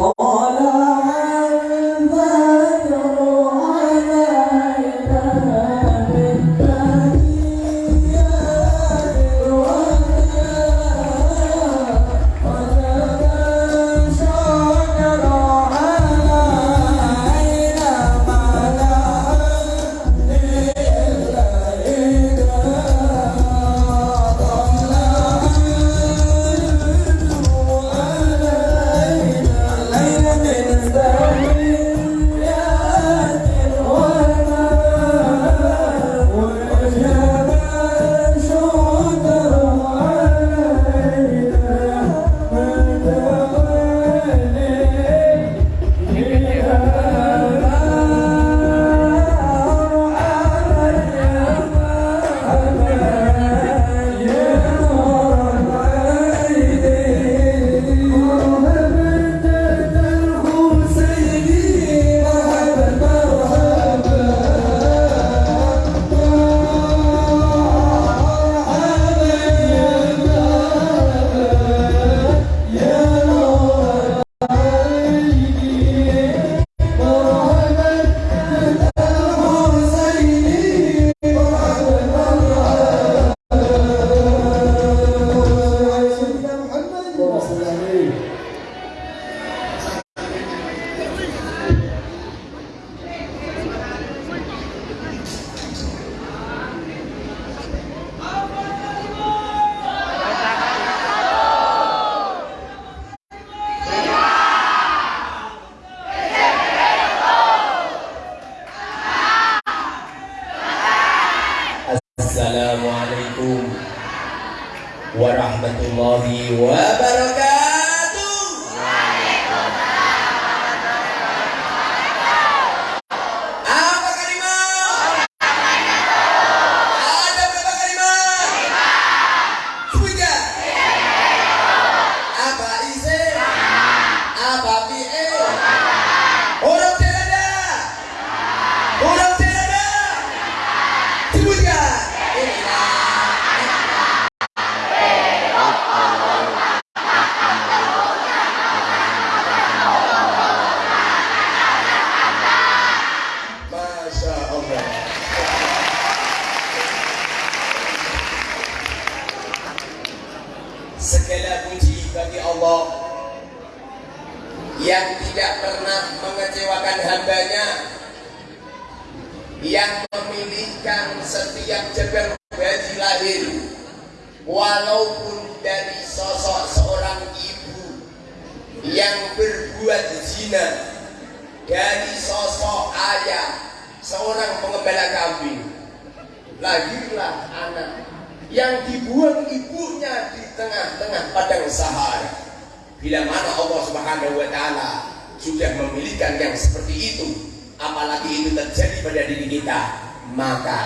con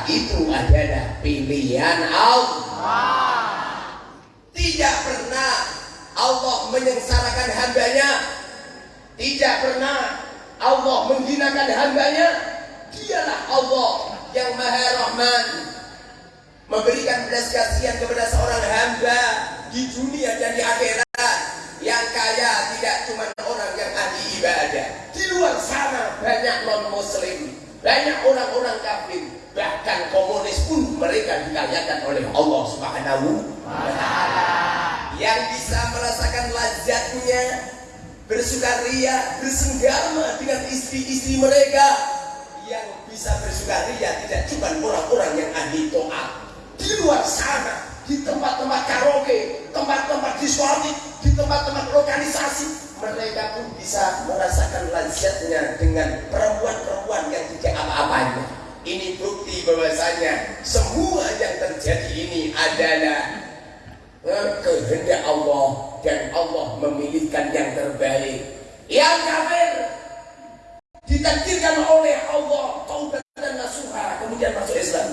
itu adalah pilihan Allah. Tidak pernah Allah menyengsarakan hambanya. Tidak pernah Allah menghinakan hambanya. Dialah Allah yang maha rahman. Memberikan belas kasihan kepada seorang hamba di dunia dan di akhirat. Yang kaya tidak ria bersenggama dengan istri-istri mereka yang bisa bersukaria tidak cuma orang-orang yang ahli toa di luar sana di tempat-tempat karaoke tempat-tempat diskotik di tempat-tempat lokalisasi mereka pun bisa merasakan lansetnya dengan perempuan-perempuan yang tidak apa-apanya. Ini bukti bahwasanya semua yang terjadi ini adalah eh, kehendak Allah dan Allah memilihkan yang terbaik. Yang kafir ditakdirkan oleh Allah taubat dan nasuha ah, kemudian masuk Islam.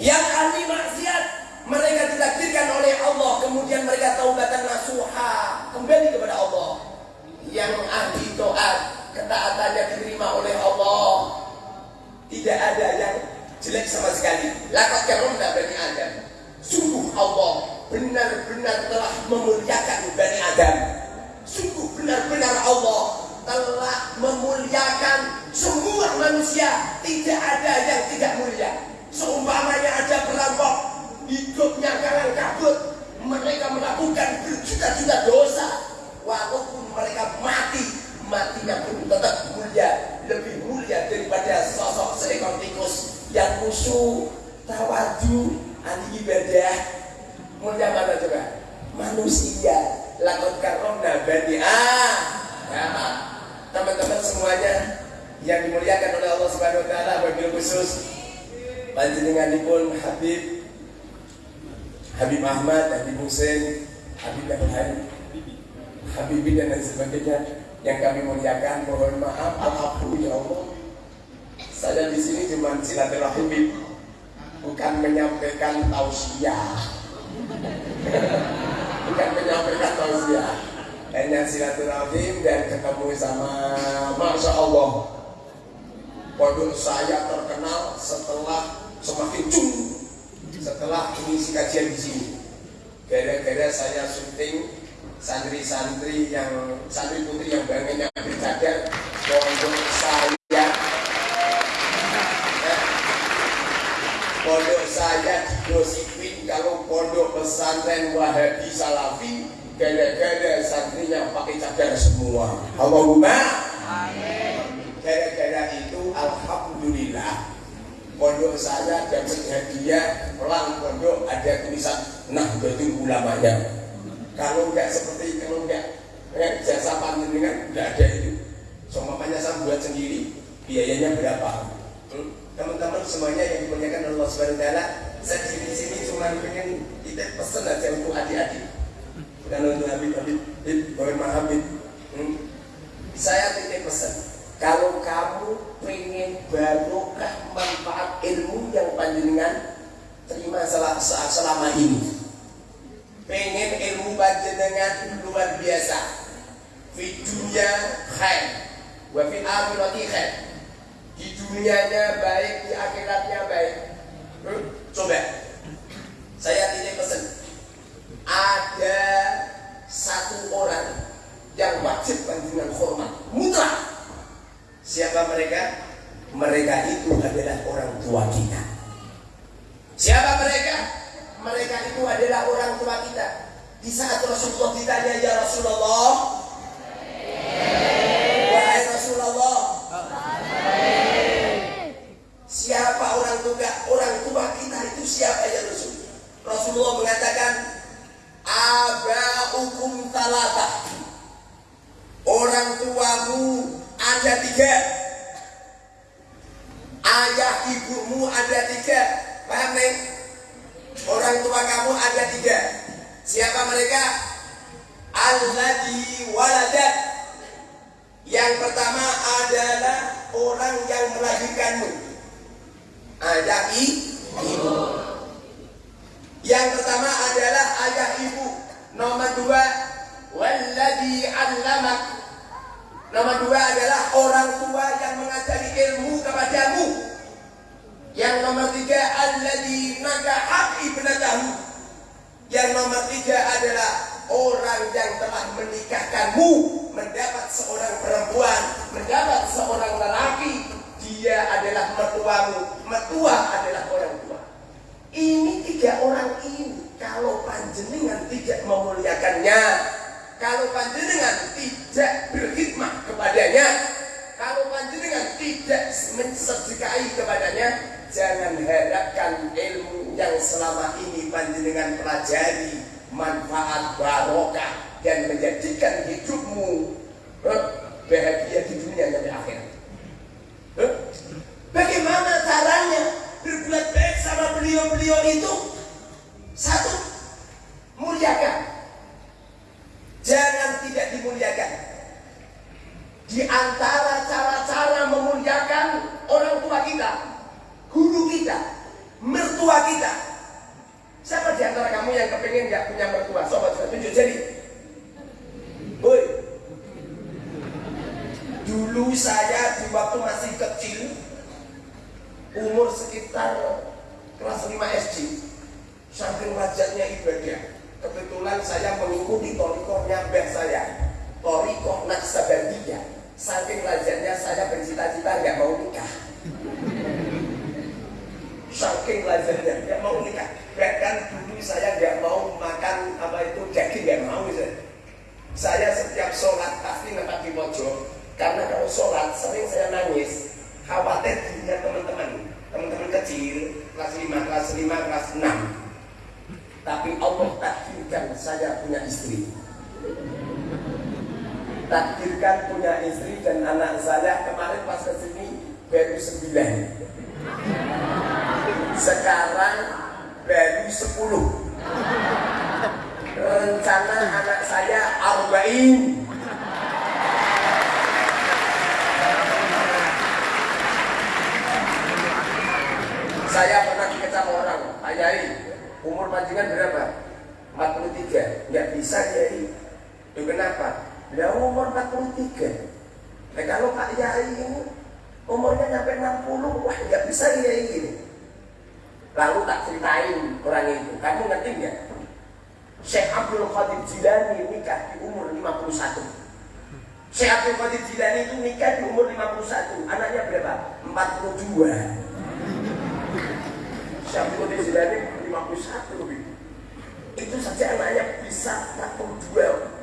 Yang ahli maksiat mereka ditakdirkan oleh Allah kemudian mereka taubat dan nasuha ah, kembali kepada Allah. Yang ahli taat ketaatannya diterima oleh Allah. Tidak ada yang jelek sama sekali. Lakat karomna bani Adam. Sungguh Allah benar-benar telah memuliakan Bani Adam. Sungguh santri putri yang bangunnya bercadar pondok saya. Ya, pondok saya digosipin kalau pondok pesantren Wahabi Salafi gara-gara santrinya pakai cadar semua. Allahumma. Gara-gara itu Alhamdulillah pondok saya dapat hadiah pelang pondok ada tulisan nah itu ulamanya. Kalau enggak seperti kalau enggak eh, jasa panjenengan enggak ada itu semuanya saya buat sendiri biayanya berapa teman-teman semuanya yang dimuliakan Allah Taala saya di sini cuma pengen kita pesen aja untuk adik-adik bukan untuk Habib Habib Habib Habib hmm? saya titip pesan kalau kamu pengen barokah manfaat ilmu yang panjenengan terima selama ini. Pengen ilmu panjenengan luar biasa. Di dunia khair. Wa fi akhirati khair. Di dunianya baik, di akhiratnya baik. Hmm? Coba. Saya titip pesan. Ada satu orang yang wajib panjenengan hormat. Mutlak Siapa mereka? Mereka itu adalah orang tua kita. Siapa mereka? Mereka itu adalah orang tua kita. Di saat Rasulullah ditanya, Ya Rasulullah, Wahai Rasulullah, siapa orang tua orang tua kita itu siapa ya Rasul? Rasulullah mengatakan, hukum talata. Orang tuamu ada tiga. Ayah ibumu ada tiga. Paham nih orang tua kamu ada tiga. Siapa mereka? Alladhi waladat yang pertama adalah orang yang melahirkanmu. Ayah ibu. Yang pertama adalah ayah ibu. Nomor dua walladhi allamak Nomor dua adalah orang tua yang mengajari ilmu kepadamu. Yang nomor tiga alladzi nakahat ibnatahu. Yang nomor tiga adalah orang yang telah menikahkanmu mendapat seorang perempuan, mendapat seorang lelaki. Dia adalah mertuamu, mertua adalah orang tua. Ini tiga orang ini kalau panjenengan tidak memuliakannya, kalau panjenengan tidak berkhidmat kepadanya, kalau panjenengan tidak mensedekahi kepadanya, jangan harapkan ilmu yang selama ini panjenengan pelajari manfaat barokah dan menjadikan hidupmu bahagia di dunia dan di akhirat. Bagaimana caranya berbuat baik sama beliau-beliau itu? Satu, muliakan jangan tidak dimuliakan. Di antara cara-cara memuliakan orang tua kita, guru kita, mertua kita. Siapa di antara kamu yang kepengen gak punya mertua? Sobat saya tunjuk jadi. Woi. Dulu saya di waktu masih kecil, umur sekitar kelas 5 SD, saking rajatnya ibadah, kebetulan saya mengikuti torikohnya mbah saya. Torikoh naksabandiyah saking lazatnya saya bercita-cita nggak mau nikah. Saking lazatnya nggak mau nikah. Bahkan dulu saya nggak mau makan apa itu daging nggak mau saya. saya setiap sholat pasti nempat di pojok. Karena kalau sholat sering saya nangis. Khawatir dirinya teman-teman. Teman-teman kecil kelas 5, kelas 5, kelas 6 tapi Allah takdirkan saya punya istri. Takdirkan punya istri dan anak saya kemarin pas ke sini baru sembilan. Sekarang baru sepuluh. Rencana anak saya arba'in. Saya pernah dikecam orang Pak Yai. Umur panjangan berapa? 43 nggak bisa Yai itu kenapa? Ya umur 43 Nah kalau Pak Yai ini umurnya sampai 60 wah nggak bisa Yai ini. Lalu tak ceritain orang itu. Kamu ngerti nggak? Syekh Abdul Qadir Jilani nikah di umur 51 Syekh Abdul Qadir Jilani itu nikah di umur 51 anaknya berapa? 42 Syekh Abdul Qadir Jilani 51 itu saja anaknya bisa 42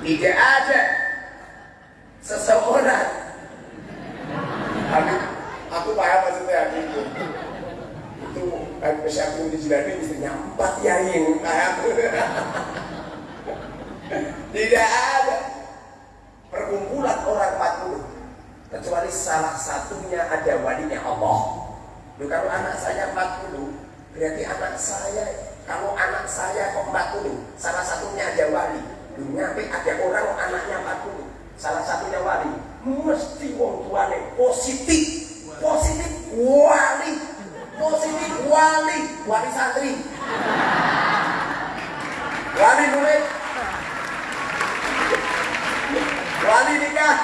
tidak ada seseorang. Aku, aku paham maksudnya aku itu. Itu aku di Jilani istrinya empat yain paham. Tidak ada perkumpulan orang 40 kecuali salah satunya ada walinya Allah. Loh, kalau anak saya 40 berarti anak saya kalau anak saya kok 40 salah satunya ada wali. Nyampe ada orang anaknya 40 salah satunya wali. Mesti wong tuane positif positif wali positif wali wali santri. Wali murid wali nikah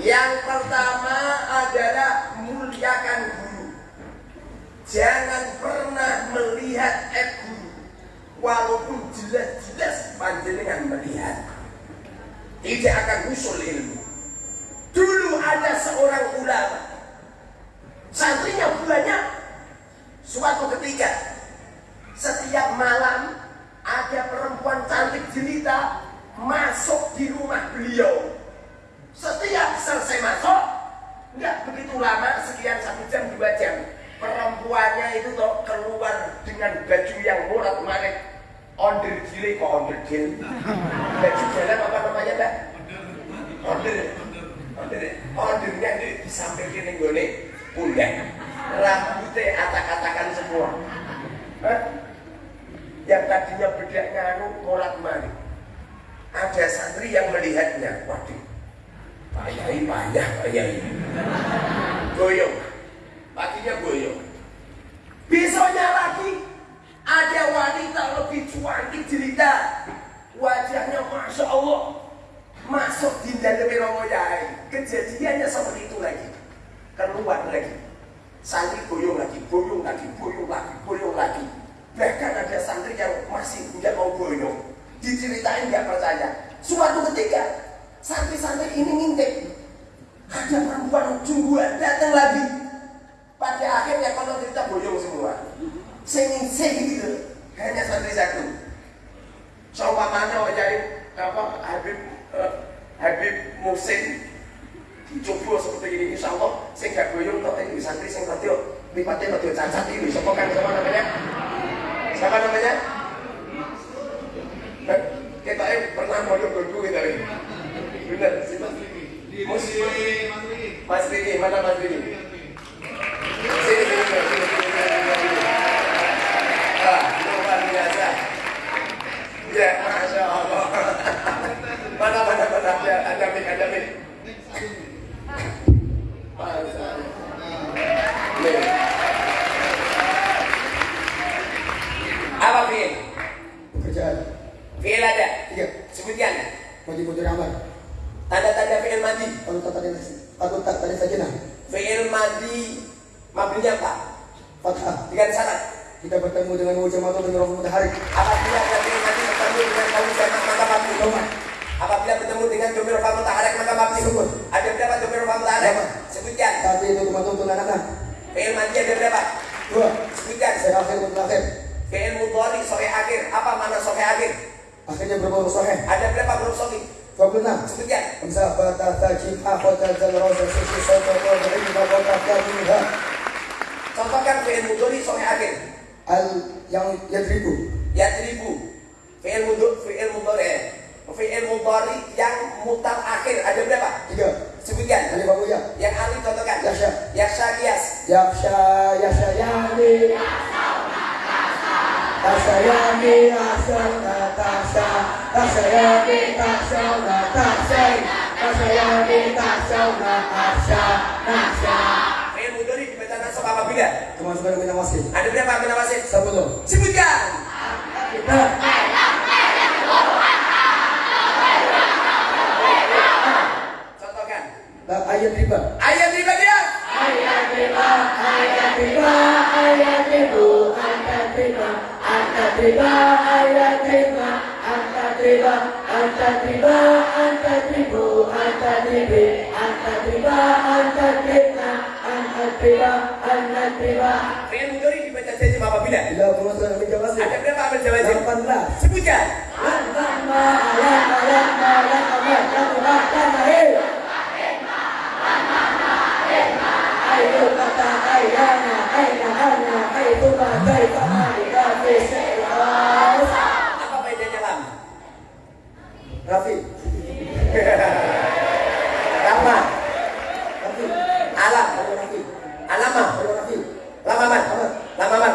Yang pertama adalah muliakan guru. Jangan pernah melihat guru. Walaupun jelas-jelas panjenengan melihat. Tidak akan usul ilmu. Dulu ada seorang ulama. Santrinya banyak. Suatu ketika setiap malam ada perempuan cantik jelita masuk di rumah beliau. Setiap selesai masuk, nggak begitu lama, sekian satu jam dua jam, perempuannya itu toh keluar dengan baju yang murah manik, onder gile kok onder gil, baju dalam apa namanya mbak? Onder, onder, ondernya itu disampaikan nih gue pundak, rambutnya atak-atakan semua. Hah? yang tadinya bedaknya anu morat malik ada santri yang melihatnya. Waduh Pak Yai Yai goyong. Paginya goyong. Besoknya lagi ada wanita lebih cantik cerita. Wajahnya Masya Allah. Masuk di dalam Romo kejadiannya seperti itu lagi keluar lagi santri goyong lagi goyong lagi goyong lagi goyong lagi Bahkan ada santri yang masih tidak mau boyong. Diceritain nggak percaya. Suatu ketika santri-santri ini ngintip. Ada perempuan jumbuan datang lagi. Pada akhirnya kalau cerita boyong semua. Sing sing gitu. Hanya santri satu. Coba mana jadi apa Habib uh, Habib Musin dicoba seperti ini insya Allah saya gak boyong kok ini santri sing kerja lipatnya kerja cacat ini siapa kan siapa namanya Siapa namanya? Kita eh pernah mau berdua kita ini. Benar, si Mas Riki. Mas Riki. Mas Riki, mana Mas Riki? Sini, sini, sini, sini, Ah, luar biasa. Ya, masya Allah. Mana, mana, mana? Ya, ada mik, ada mik. Nih. Apa fi'il? Pekerjaan. Fi'il ada? Tiga. Sebutkan. Wajib untuk amal. Tanda-tanda fi'il Kalau tak tadi atau tak tadi saja nah. Fi'il madi mabninya apa? Fathah. Dengan syarat. Kita bertemu dengan wajah mata dengan roh matahari. Apabila fi'il madi bertemu dengan kaum jamak maka mabni Doma. Apabila bertemu dengan domir rofa mutaharek maka mabni Sebut. Ada berapa domir rofa mutaharek? Doma. Sebutkan. Tapi itu teman untuk anak-anak. Fi'il madi ada berapa? Dua. Sebutkan. Saya akhir untuk akhir. Fi'il mudhari sore akhir. Apa mana sore akhir? Akhirnya berapa huruf sahih? Ada berapa huruf sore? 12. benar. Sebutkan. Sabata tajib akhota jalrosa sisi soto kodri bakota kaminha. Contohkan fi'il mudhari sampai akhir. Al yang yadribu. Ya ribu. Fi'il mudhari, fi'il mudhari. Fi'il mudhari yang mutar akhir ada berapa? Tiga. Sebutkan. Alif Abu Ya. Yang alif contohkan. Yasha. Yasha kias. Yaksha Yasha Yani. Tasha Yani Tasha Natasha Tasha Yani Tasha Natasha Tasha Yani Tasha Natasha Nasha Fi'il mudhari dibaca nasab apabila Kemasukan mina wasit ada berapa mina wasit? Sepuluh Sebutkan. Kita Contohkan. Ayat riba Ayat riba dia. Ayat riba Ayat riba Ayat ribu Angkat riba Angkat riba Ayat riba riba Angkat riba Angkat ribu Angkat ribi Angkat riba Angkat riba Angkat riba Angkat riba Fi'il mudhari dibaca jazim apabila Bila kemasukan mina wasit ada berapa amil jawazim? 18 Sebutkan. Lama Lama Lama Lama Lama Lama Ayo kata ayana Aina ana Ayo bagai Fa'alika Fisai'as Apa bedanya lam? Rafi Lama, Rafi alam, Ayo Rafi alama, Ayo Rafi lamaman, lamaman,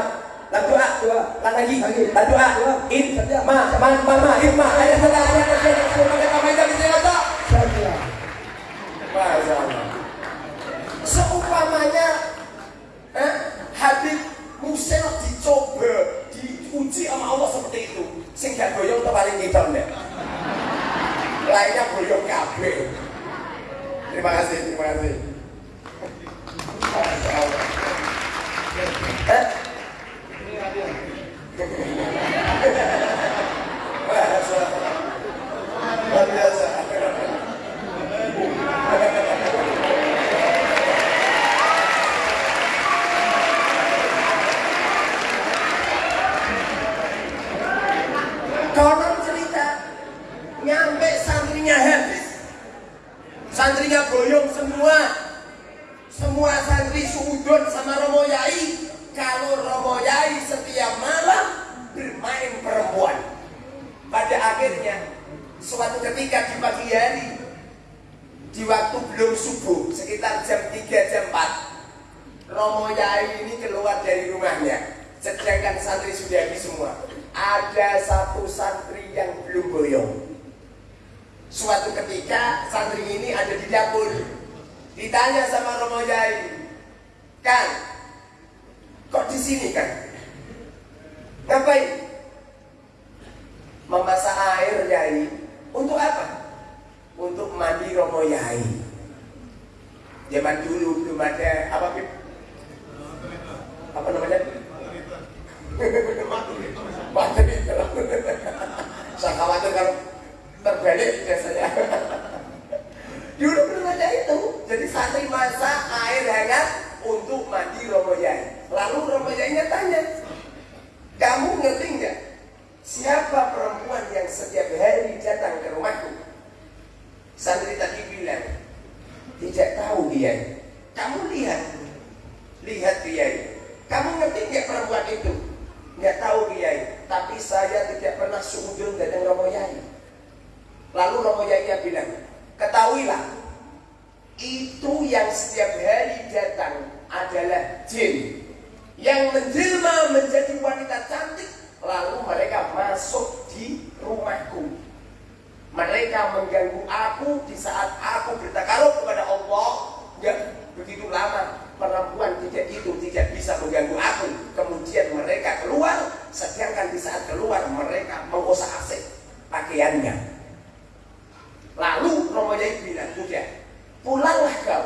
lam doa, Doa. lam lagi, Lagi. lam doa, Doa. in, ma, ma, ma, hikmah, ayat salah, ayat kerja, sebagai pemain goyong kabeh. Terima kasih, terima kasih. Masya Allah. Eh? Masya Allah. Luar biasa. Konon cerita nyampe santrinya habis, santrinya goyong semua, semua santri suudon sama Romo Yai. Kalau Romo Yai setiap malam bermain perempuan. Pada akhirnya suatu ketika di pagi hari di waktu belum subuh sekitar jam 3 jam 4 Romo Yai ini keluar dari rumahnya sedangkan santri sudah habis semua ada satu santri yang belum boyong suatu ketika santri ini ada di dapur. Ditanya sama Romo Yai Kang kok di sini kan? Ngapain? Memasak air Yai. Untuk apa? Untuk mandi Romo Yai zaman dulu belum ada apa apa namanya? Materi saya khawatir kalau terbalik biasanya dulu belum ada itu jadi santri masak air hangat untuk mandi Romo Yai lalu Romo Yainya tanya kamu ngerti nggak siapa perempuan yang setiap hari datang ke rumahku? Santri tadi bilang tidak tahu dia kamu lihat lihat dia kamu ngerti nggak perempuan itu? Nggak tahu dia tapi saya tidak pernah seujung datang Romo Yai lalu Romo Yai bilang ketahuilah itu yang setiap hari datang adalah jin. Yang menjelma menjadi wanita cantik lalu mereka masuk di rumahku. Mereka mengganggu aku di saat aku bertakarub kepada Allah. Nggak begitu lama perempuan tidak itu tidak bisa mengganggu aku. Kemudian mereka keluar sedangkan di saat keluar mereka mengosak asik pakaiannya. Lalu Romo bilang sudah pulanglah kau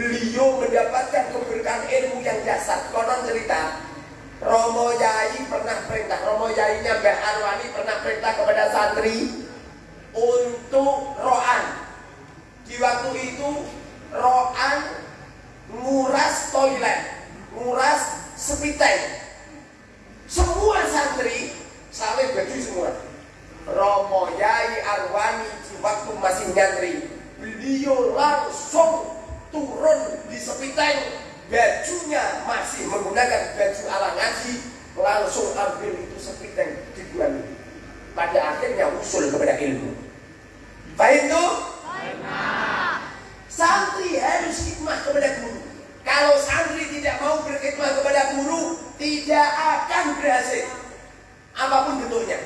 Beliau mendapatkan keberkahan ilmu yang dasar. Konon cerita, Romo Yai pernah perintah, Romo Yainya Mbah Arwani pernah perintah kepada santri untuk roan. Di waktu itu roan nguras toilet, nguras sepiteng. Semua santri saling baju semua. Romo Yai Arwani di waktu masih nyantri, beliau langsung turun di sepiteng bajunya masih menggunakan baju ala ngaji langsung ambil itu sepiteng dibuang pada akhirnya usul kepada ilmu. Baik itu? Santri harus hikmah kepada guru. Kalau santri tidak mau berkhidmat kepada guru tidak akan berhasil. Apa pun bentuknya.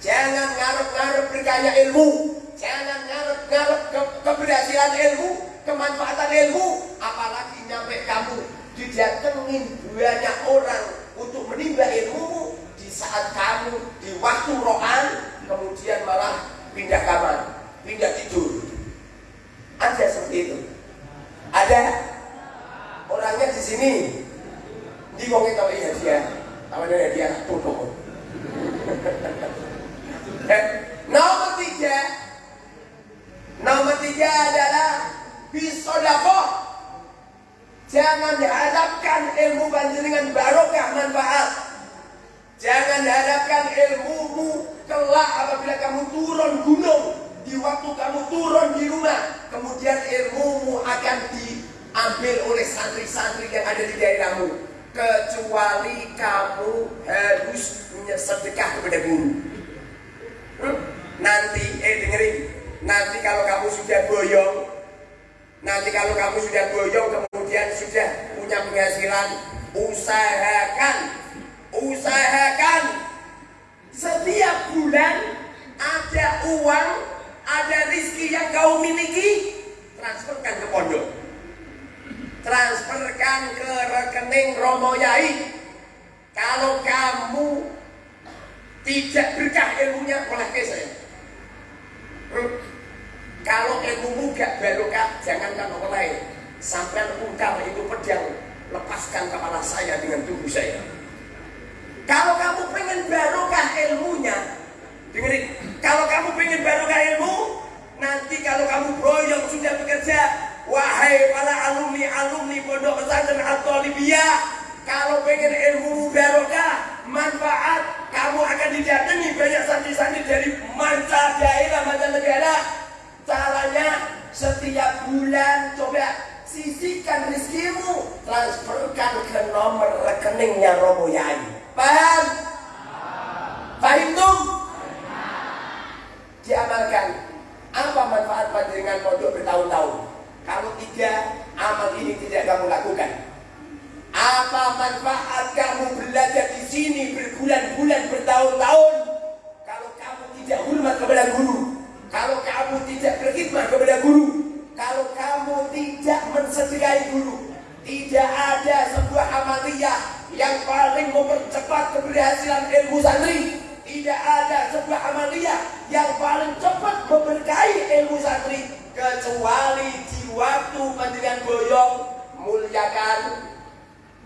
Jangan ngarep-ngarep berkaya ilmu. Jangan ngarep-ngarep ke keberhasilan ilmu kemanfaatan ilmu apalagi nyampe kamu. Didatengin banyak orang untuk menimba ilmumu di saat kamu di waktu rohan kemudian malah pindah kamar pindah tidur. Ada seperti itu. Ada? Orangnya di sini. Di wong itu iya dia? Tahu ada dia tutup nomor tiga nomor tiga adalah bisodakoh jangan dihadapkan ilmu panjenengan barokah manfaat. Jangan dihadapkan ilmumu kelak apabila kamu turun gunung. Di waktu kamu turun di rumah kemudian ilmumu akan diambil oleh santri-santri yang ada di daerahmu. Kecuali kamu harus sedekah kepada guru. Nanti eh dengerin. Nanti kalau kamu sudah boyong Nanti kalau kamu sudah boyong kemudian sudah punya penghasilan, usahakan, usahakan setiap bulan ada uang, ada rizki yang kau miliki, transferkan ke pondok. Transferkan ke rekening Romo Yai. Kalau kamu tidak berkah ilmunya, oleh saya. Kalau ilmumu gak barokah, jangankan orang lain. Sampai ungkap itu pedang, lepaskan kepala saya dengan tubuh saya. Kalau kamu pengen barokah ilmunya, dengerin. Kalau kamu pengen barokah ilmu, nanti kalau kamu broyong sudah bekerja, wahai para alumni alumni pondok pesantren atau Libya, kalau pengen ilmu barokah, manfaat, kamu akan didatangi banyak santri-santri dari manca daerah, manca negara, Caranya setiap bulan coba sisihkan rizkimu transferkan ke nomor rekeningnya Romo Yai. Paham? Paham tuh? Diamalkan. Apa manfaat panjenengan pondok bertahun-tahun? Kalau tiga amal ini tidak kamu lakukan. Apa manfaat kamu belajar di sini berbulan-bulan bertahun-tahun? Kalau kamu tidak hormat kepada guru, kalau kamu tidak berkhidmat kepada guru, kalau kamu tidak mensediai guru, tidak ada sebuah amaliyah yang paling mempercepat keberhasilan ilmu santri. Tidak ada sebuah amaliyah yang paling cepat memberkahi ilmu santri kecuali di waktu pendidikan boyong muliakan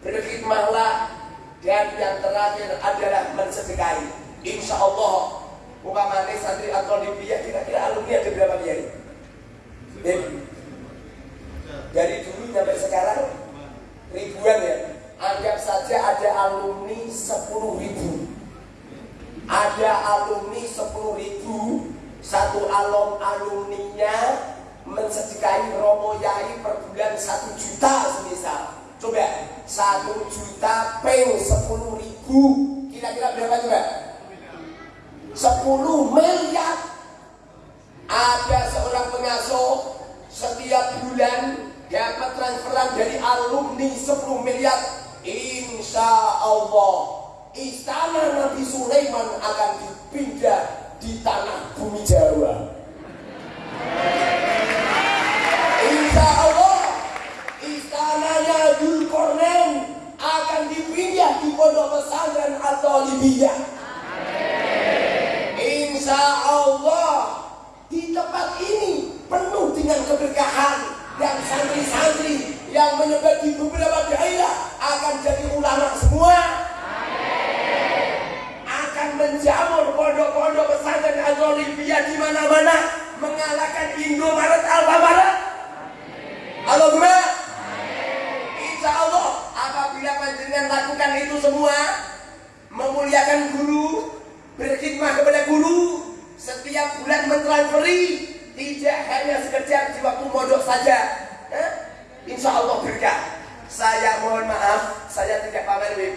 berkhidmatlah dan yang terakhir adalah mensedekahi insya Allah umpamanya santri atau Libya kira-kira alumni ada berapa kiai? Dari dulu sampai sekarang ribuan ya. Anggap saja ada alumni 10 ribu. Ada alumni 10 ribu satu alum alumninya mensedekahi Romo Yai per bulan satu juta semisal. Coba satu juta peng sepuluh ribu kira-kira berapa coba sepuluh miliar ada seorang pengasuh setiap bulan dapat transferan dari alumni 10 miliar insya Allah istana Nabi Sulaiman akan dipindah di tanah bumi Jawa. Insya Allah istananya Zulkarnain akan dipindah di pondok pesantren atau Libya. Insya Allah di tempat ini penuh dengan keberkahan dan santri-santri yang menyebar di beberapa daerah akan jadi ulama semua. Menjamur pondok-pondok pesantren Al-Olivia di mana-mana mengalahkan Indomaret Alfamaret. Allahumma. Insya Allah apabila panjenengan lakukan itu semua memuliakan guru berkhidmat kepada guru setiap bulan mentransferi tidak hanya sekedar di waktu modok saja eh? Insya Allah berkah saya mohon maaf saya tidak pamer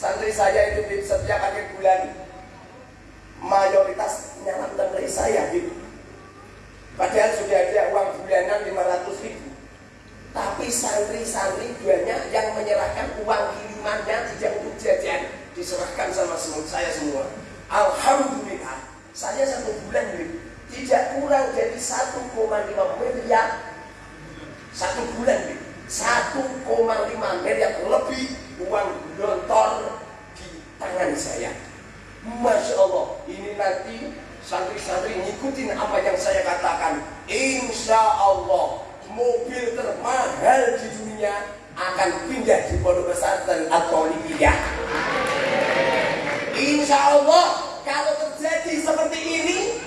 Santri saya itu setiap akhir bulan mayoritas nyalam dari saya gitu. Padahal sudah ada uang bulanan 500 ribu. Tapi santri-santri banyak yang menyerahkan uang kirimannya tidak untuk jajan diserahkan sama semua saya semua. Alhamdulillah saya satu bulan ini tidak kurang dari 1,5 miliar satu bulan ini 1,5 miliar lebih uang dontor di tangan saya. Masya Allah, ini nanti santri-santri ngikutin apa yang saya katakan. Insya Allah, mobil termahal di dunia akan pindah di pondok pesantren atau Libya. Insya Allah, kalau terjadi seperti ini,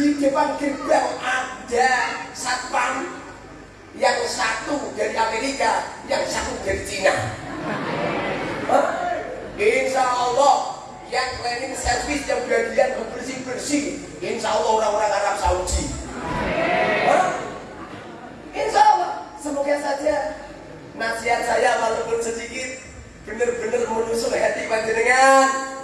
di depan gerbang ada satpam yang satu dari Amerika, yang satu dari Cina. Insya Allah yang cleaning service yang bagian bersih bersih, Insya Allah orang-orang Arab Saudi. Insya Allah, semoga saja nasihat saya walaupun sedikit benar-benar menusuk hati panjenengan.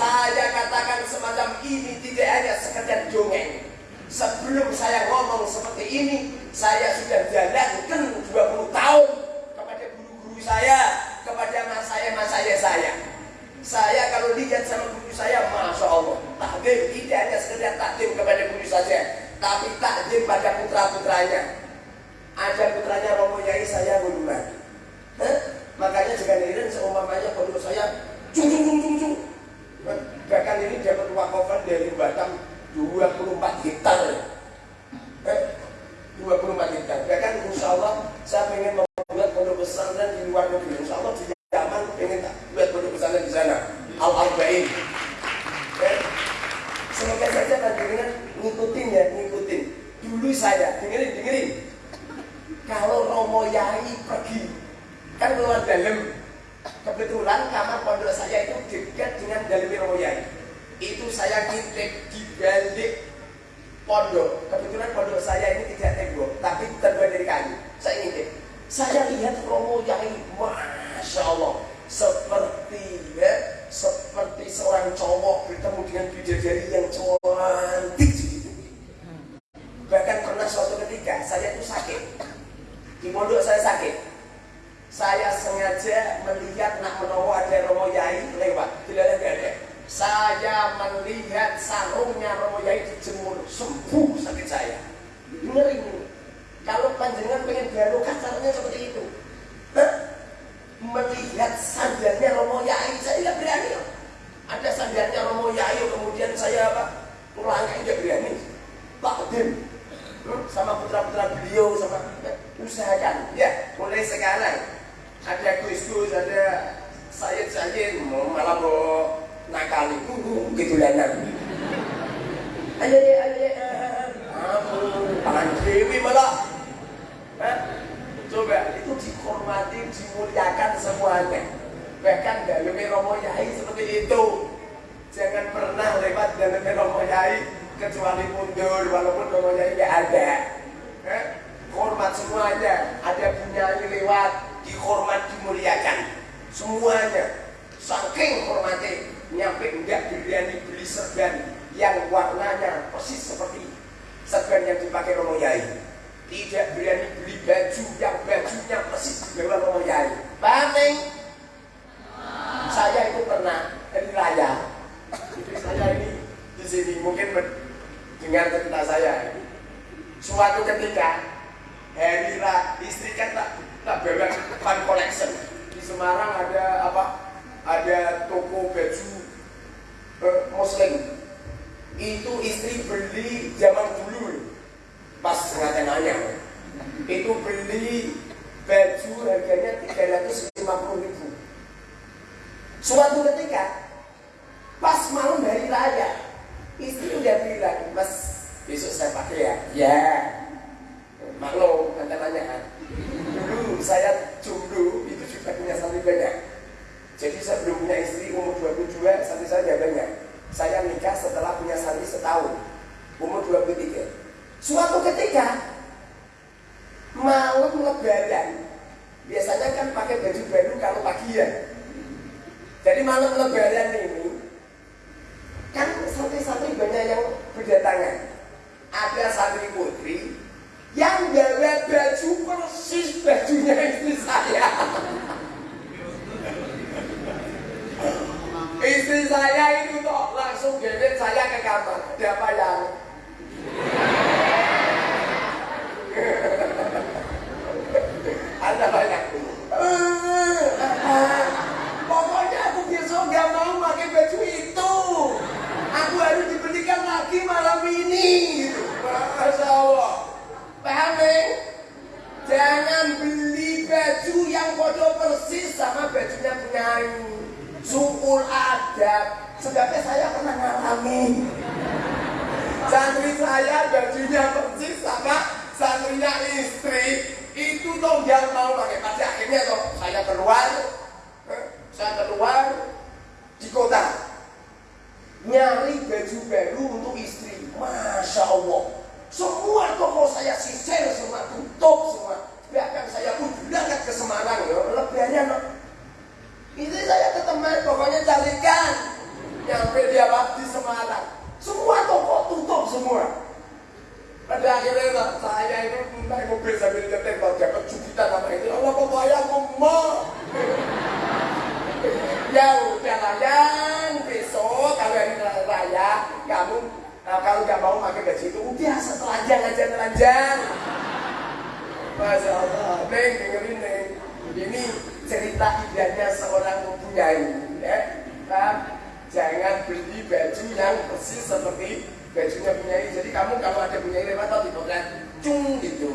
Saya katakan semacam ini tidak hanya sekedar dongeng, Sebelum saya ngomong seperti ini, saya sudah jalankan 20 tahun kepada guru-guru saya, kepada mas saya, mas saya saya. Saya kalau lihat sama guru saya, Masya Allah, takdim tidak hanya sekedar takdim kepada guru saja, tapi takdim pada putra-putranya. Ada putranya Romo Yai saya guluman. Makanya jika heran seumpamanya pondok saya, cung cung cung cung cung. Bahkan ini dapat wakafan dari Batam 24 hektar. Eh, 24 hektar. Bahkan insya Allah saya ingin membuat pondok pesantren di luar negeri insya Allah di zaman ingin buat pondok pesantren di sana al arbain eh, semoga saja dengan ngikutin ya ngikutin dulu saya dengerin dengerin kalau Romo Yai pergi kan keluar dalam kebetulan kamar pondok saya itu dekat dengan dalam Romo Yai itu saya ngintip di balik pondok. Kebetulan pondok saya ini tidak tembok, tapi terbuat dari kayu. Saya ngintip. Saya lihat Romo Yai, masya Allah, seperti ya, seperti seorang cowok bertemu dengan bidadari yang cantik. Bahkan pernah suatu ketika saya itu sakit. Di pondok saya sakit. Saya sengaja melihat nak menowo ada Romo Yai lewat. Tidak ada saya melihat sarungnya Romo Yai dijemur sembuh sakit saya. Ngeri ini. Kalau panjenengan pengen dialog caranya seperti itu. Hah? Melihat sandalnya Romo Yai, saya tidak berani. Ada sandalnya Romo Yai, kemudian saya apa? usahakan ya mulai sekarang. Ada Gus ada saya saya malah mau nakal itu gitu lanan ayo ya ayo ya tangan malah. Coba itu dihormati dimuliakan semuanya bahkan dalam Romo Yai seperti itu. Jangan pernah lewat dalam Romo Yai kecuali mundur walaupun Romo Yai nggak ada. Eh? Hormat semuanya ada punya lewat dihormat dimuliakan. Semuanya saking hormatnya nyampe enggak berani beli serban yang warnanya persis seperti serban yang dipakai Romo Yai. Tidak berani beli baju yang bajunya persis di bawah Romo Yai. Paham saya itu pernah di raya jadi saya ini di sini mungkin dengar cerita saya. Suatu ketika hari raya istri kan tak tak bawa fan collection. Di Semarang ada apa? Ada toko baju eh, muslim. Itu istri beli zaman dulu. Pas ngatenanya itu beli baju harganya 350 ribu. Suatu ketika pas malam hari raya istri udah bilang mas besok saya pakai ya? Ya. Maklum antenanya kan? Dulu saya jomblo itu juga punya santri banyak. Jadi saya belum punya istri umur 22 santri saya banyak. Saya nikah setelah punya santri setahun umur 23 suatu ketika malam lebaran biasanya kan pakai baju baru kalau pagi ya jadi malam lebaran ini kan santri-santri banyak yang berdatangan. Ada santri putri yang bawa baju persis bajunya istri saya. istri saya itu toh langsung gebet saya ke kamar. Ada apa yang? Ada banyak. Pokoknya aku besok gak mau pakai baju itu. Aku harus dibelikan lagi malam ini. Masya Allah. Paham Jangan beli baju yang bodoh persis sama bajunya penyanyi. Sukul adab. Sebabnya saya pernah ngalami. Santri saya bajunya persis sama santrinya istri. Itu dong yang mau pakai. Pada akhirnya toh saya keluar. Saya keluar di kota. Nyari baju baru untuk istri. Masya Allah semua toko saya sisir semua, tutup semua. Bahkan saya pun berangkat ke Semarang ya, lebihannya no. Ini saya ke teman, pokoknya carikan. Nyampe dia di Semarang. Semua toko tutup semua. Pada akhirnya saya itu naik mobil sambil nyetir kalau dapat jubitan apa itu. Allah kok bayar mau. ya udahlah yang besok kalau hari raya kamu Nah, kalau nggak mau pakai baju itu, udah setelanjang aja telanjang. Masya Allah, Neng dengerin Neng. Ini cerita indahnya seorang mempunyai, ya. Nah, jangan beli baju yang persis seperti bajunya punyai. Jadi kamu kalau ada punyai lewat atau di cung gitu.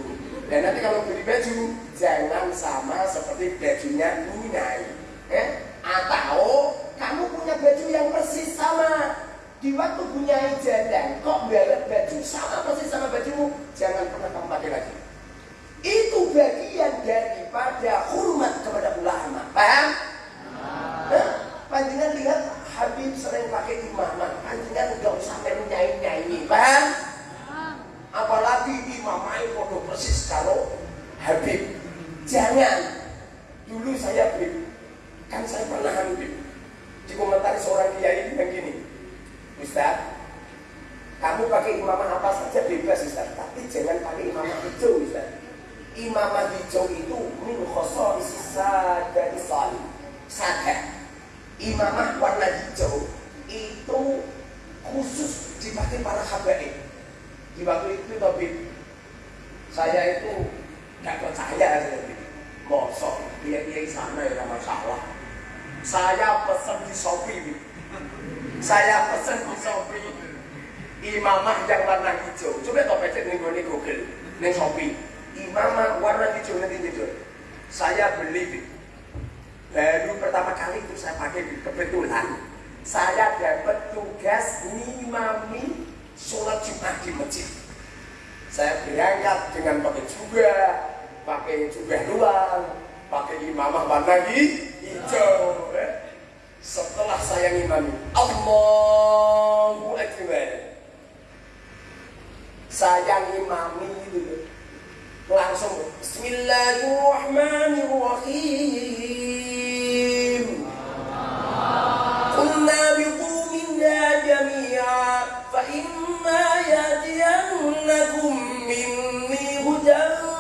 Dan nanti kalau beli baju, jangan sama seperti bajunya punyai. Eh? Atau kamu punya baju yang persis sama di waktu punya janda, kok balet baju sama persis sama bajumu, jangan pernah kamu pakai lagi. Itu bagian daripada hormat kepada ulama. Paham? Nah, panjangan lihat Habib sering pakai imamah. Panjangan nggak usah nyanyi nyanyi. Paham? Apalagi imamah itu persis kalau Habib. Jangan. Dulu saya Habib. Kan saya pernah Habib. Dikomentari seorang kiai bilang gini. Ustaz, kamu pakai imamah apa saja bebas Ustaz, tapi jangan pakai imamah hijau Ustaz. Imamah hijau itu min sisa dari salih. Sada. Imamah warna hijau itu khusus dipakai para habaib. Di waktu itu tapi saya itu nggak percaya saya Mosok dia dia sana ya masalah. Saya pesan di Shopee saya pesen di Shopee imamah yang warna hijau. Coba pecet nih gue Google, nih Shopee. imamah warna hijau nanti tidur. Saya beli baru pertama kali itu saya pakai kebetulan saya dapat tugas ngimami sholat Jumat di masjid. Saya berangkat dengan pakai juga, pakai juga luar, pakai imamah warna hijau. Setelah saya ngimami, Allahu Akbar. Saya ngimami itu langsung Bismillahirrahmanirrahim. Qulna biqu minna jami'a fa imma yatiyannakum minni hudan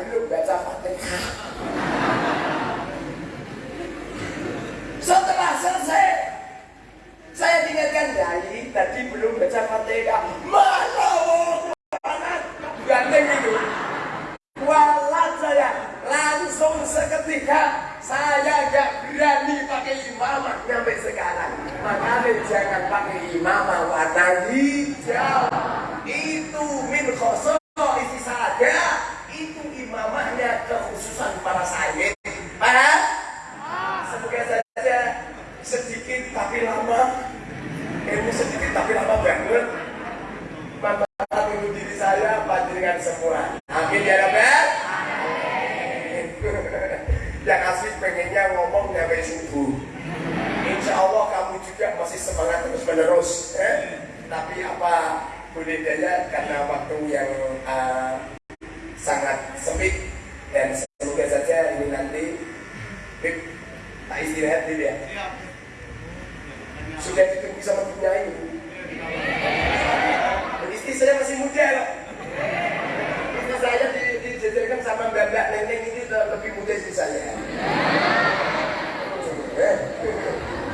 belum baca Fatihah. Setelah selesai, saya diingatkan Yai tadi belum baca Fatihah. Mana ganteng itu. Walat saya langsung seketika saya gak berani pakai imamah sampai sekarang. Makanya jangan pakai imamah warna hijau. Itu min khoso isi saja. Itu imamahnya kekhususan para sayyid. Paham? Semoga saja sedikit tapi lama. Ilmu sedikit tapi lama banget. Manfaat untuk diri saya, panjenengan semua. Amin ya Rabbal. Yang asli pengennya ngomong sampai subuh. Insya Allah kamu juga masih semangat terus menerus. Eh? Tapi apa boleh daya karena waktu yang uh, sangat sempit dan semoga saja ini nanti Bip, tak istirahat dulu ya. Sudah ditunggu sama penyanyi. Istri saya masih muda loh. Istri saya di- dijajarkan sama mbak mbak neneng ini lebih muda istri saya. Eh,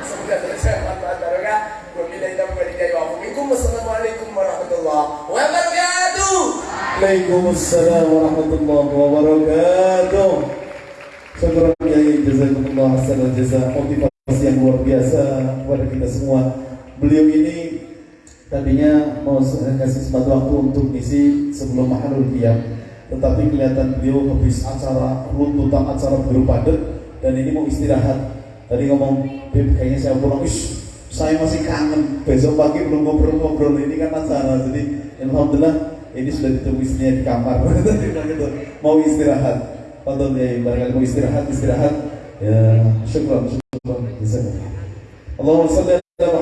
Semoga selesai manfaat barokah. Wabillahi taufiq wal hidayah. Wassalamualaikum warahmatullahi wabarakatuh. Waalaikumsalam warahmatullahi wabarakatuh. Syukur Kiai jazakumullah hasanal jasa motivasi yang luar biasa kepada kita semua. Beliau ini tadinya mau kasih sempat waktu untuk ngisi sebelum mahalul qiyam, tetapi kelihatan beliau habis acara runtutan acara baru padat dan ini mau istirahat. Tadi ngomong, Beb, kayaknya saya pulang, Ish, saya masih kangen. Besok pagi belum ngobrol-ngobrol ini kan acara. Jadi alhamdulillah ini sudah ditunggu istrinya di kamar. Gitu, mau istirahat. Tonton ya, barangkali mau istirahat, istirahat. Ya, syukur, syukur. Jazakallah. Allahumma salli ala